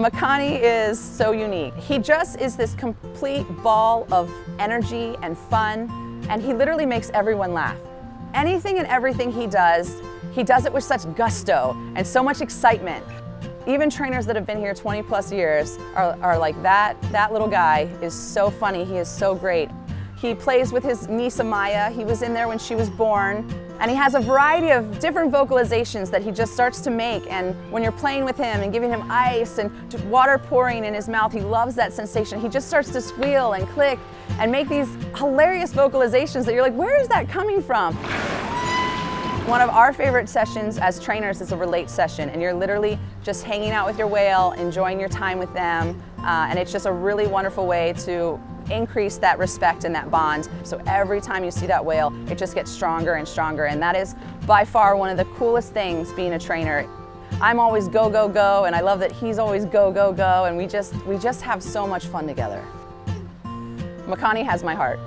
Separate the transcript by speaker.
Speaker 1: Makani is so unique. He just is this complete ball of energy and fun, and he literally makes everyone laugh. Anything and everything he does, he does it with such gusto and so much excitement. Even trainers that have been here 20 plus years are, are like, that, that little guy is so funny, he is so great. He plays with his niece Amaya. He was in there when she was born. And he has a variety of different vocalizations that he just starts to make. And when you're playing with him and giving him ice and water pouring in his mouth, he loves that sensation. He just starts to squeal and click and make these hilarious vocalizations that you're like, where is that coming from? One of our favorite sessions as trainers is a relate session and you're literally just hanging out with your whale, enjoying your time with them, uh, and it's just a really wonderful way to increase that respect and that bond. So every time you see that whale, it just gets stronger and stronger. And that is by far one of the coolest things being a trainer. I'm always go, go, go, and I love that he's always go, go, go, and we just, we just have so much fun together. Makani has my heart.